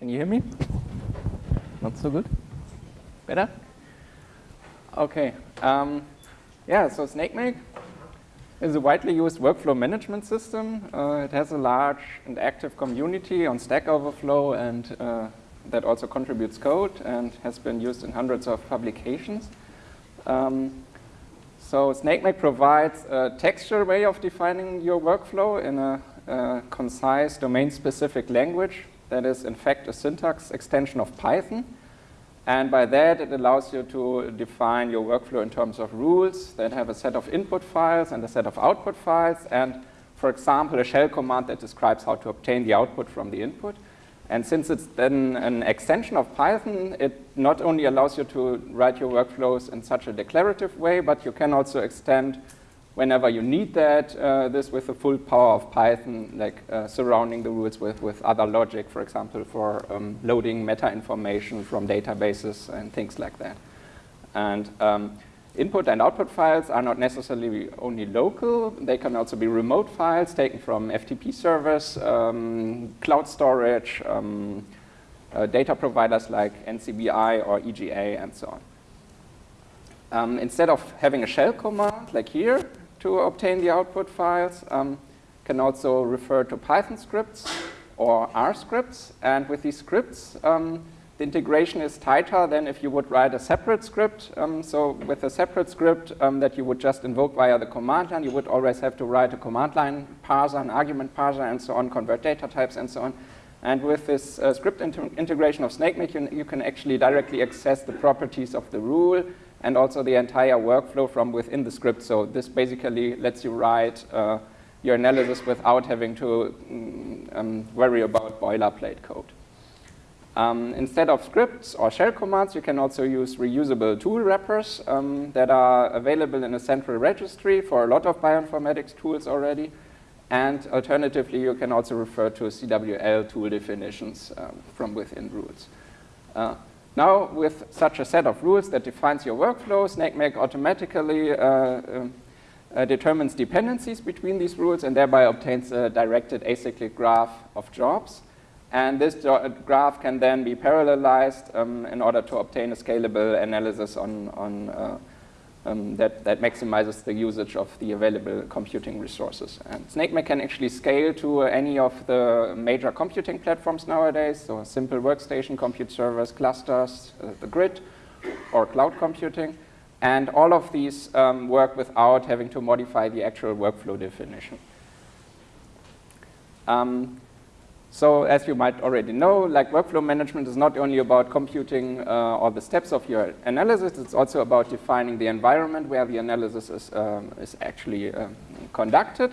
Can you hear me? Not so good? Better? Okay. Um, yeah, so SnakeMake is a widely used workflow management system. Uh, it has a large and active community on Stack Overflow and uh, that also contributes code and has been used in hundreds of publications. Um, so SnakeMake provides a textual way of defining your workflow in a, a concise domain-specific language that is in fact a syntax extension of Python. And by that, it allows you to define your workflow in terms of rules that have a set of input files and a set of output files. And for example, a shell command that describes how to obtain the output from the input. And since it's then an extension of Python, it not only allows you to write your workflows in such a declarative way, but you can also extend whenever you need that, uh, this with the full power of Python, like uh, surrounding the rules with, with other logic, for example, for um, loading meta information from databases and things like that. And um, input and output files are not necessarily only local, they can also be remote files taken from FTP servers, um, cloud storage, um, uh, data providers like NCBI or EGA and so on. Um, instead of having a shell command like here, to obtain the output files. Um, can also refer to Python scripts or R scripts. And with these scripts, um, the integration is tighter than if you would write a separate script. Um, so with a separate script um, that you would just invoke via the command line, you would always have to write a command line parser, an argument parser, and so on, convert data types, and so on. And with this uh, script integration of SnakeMake, you, you can actually directly access the properties of the rule and also the entire workflow from within the script. So this basically lets you write uh, your analysis without having to mm, um, worry about boilerplate code. Um, instead of scripts or shell commands, you can also use reusable tool wrappers um, that are available in a central registry for a lot of bioinformatics tools already. And alternatively, you can also refer to CWL tool definitions um, from within rules. Uh, now, with such a set of rules that defines your workflow, SnakeMake automatically uh, uh, uh, determines dependencies between these rules and thereby obtains a directed acyclic graph of jobs. And this graph can then be parallelized um, in order to obtain a scalable analysis on, on uh, um, that, that maximizes the usage of the available computing resources. And SnakeMake can actually scale to uh, any of the major computing platforms nowadays, so simple workstation, compute servers, clusters, uh, the grid, or cloud computing. And all of these um, work without having to modify the actual workflow definition. Um, so as you might already know, like workflow management is not only about computing uh, all the steps of your analysis, it's also about defining the environment where the analysis is, um, is actually um, conducted.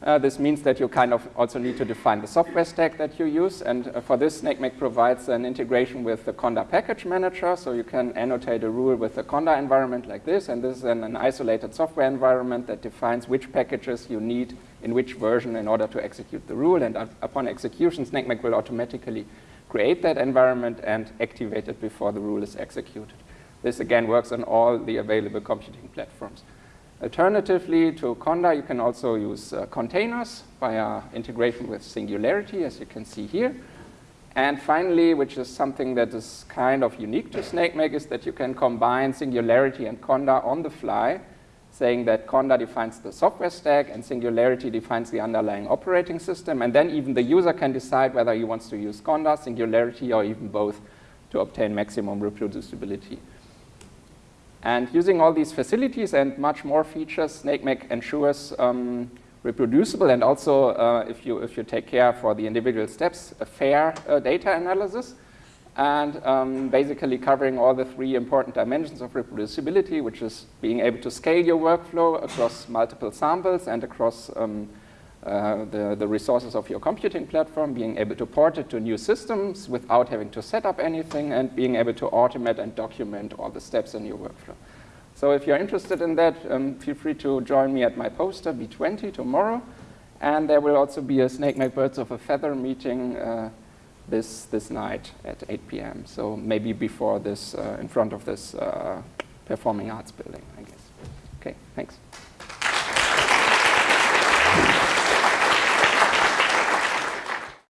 Uh, this means that you kind of also need to define the software stack that you use. And uh, for this, SnakeMake provides an integration with the Conda package manager. So you can annotate a rule with the Conda environment like this. And this is an, an isolated software environment that defines which packages you need in which version in order to execute the rule. And upon execution, SnakeMake will automatically create that environment and activate it before the rule is executed. This again works on all the available computing platforms. Alternatively to Conda, you can also use uh, containers via integration with Singularity, as you can see here. And finally, which is something that is kind of unique to SnakeMake, is that you can combine Singularity and Conda on the fly saying that Conda defines the software stack and Singularity defines the underlying operating system. And then even the user can decide whether he wants to use Conda, Singularity, or even both to obtain maximum reproducibility. And using all these facilities and much more features, SnakeMake ensures um, reproducible and also, uh, if, you, if you take care for the individual steps, a fair uh, data analysis. And um, basically covering all the three important dimensions of reproducibility, which is being able to scale your workflow across multiple samples and across um, uh, the, the resources of your computing platform, being able to port it to new systems without having to set up anything, and being able to automate and document all the steps in your workflow. So if you're interested in that, um, feel free to join me at my poster, B20, tomorrow. And there will also be a SnakeMake Birds of a Feather meeting uh, this, this night at 8 p.m. So maybe before this, uh, in front of this uh, performing arts building, I guess. Okay, thanks.